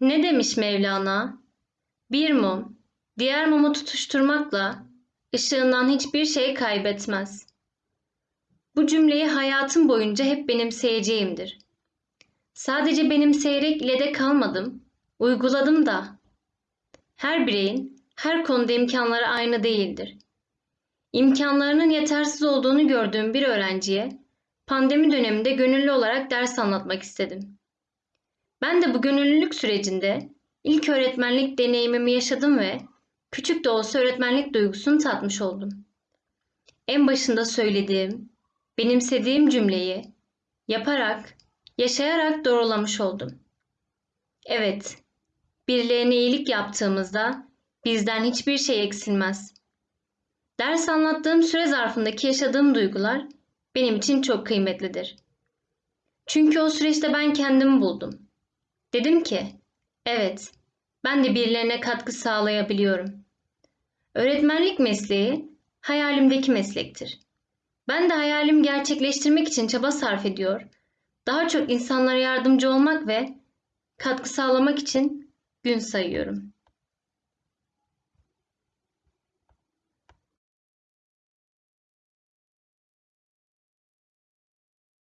Ne demiş Mevlana? Bir mum, diğer mumu tutuşturmakla ışığından hiçbir şey kaybetmez. Bu cümleyi hayatım boyunca hep benimseyeceğimdir. Sadece benimseyerek ile de kalmadım, uyguladım da. Her bireyin her konuda imkanları aynı değildir. İmkanlarının yetersiz olduğunu gördüğüm bir öğrenciye pandemi döneminde gönüllü olarak ders anlatmak istedim. Ben de bu gönüllülük sürecinde ilk öğretmenlik deneyimimi yaşadım ve küçük de olsa öğretmenlik duygusunu tatmış oldum. En başında söylediğim, benimsediğim cümleyi yaparak, yaşayarak doğrulamış oldum. Evet, birilerine iyilik yaptığımızda bizden hiçbir şey eksilmez. Ders anlattığım süre zarfındaki yaşadığım duygular benim için çok kıymetlidir. Çünkü o süreçte ben kendimi buldum. Dedim ki, evet, ben de birilerine katkı sağlayabiliyorum. Öğretmenlik mesleği hayalimdeki meslektir. Ben de hayalimi gerçekleştirmek için çaba sarf ediyor, daha çok insanlara yardımcı olmak ve katkı sağlamak için gün sayıyorum.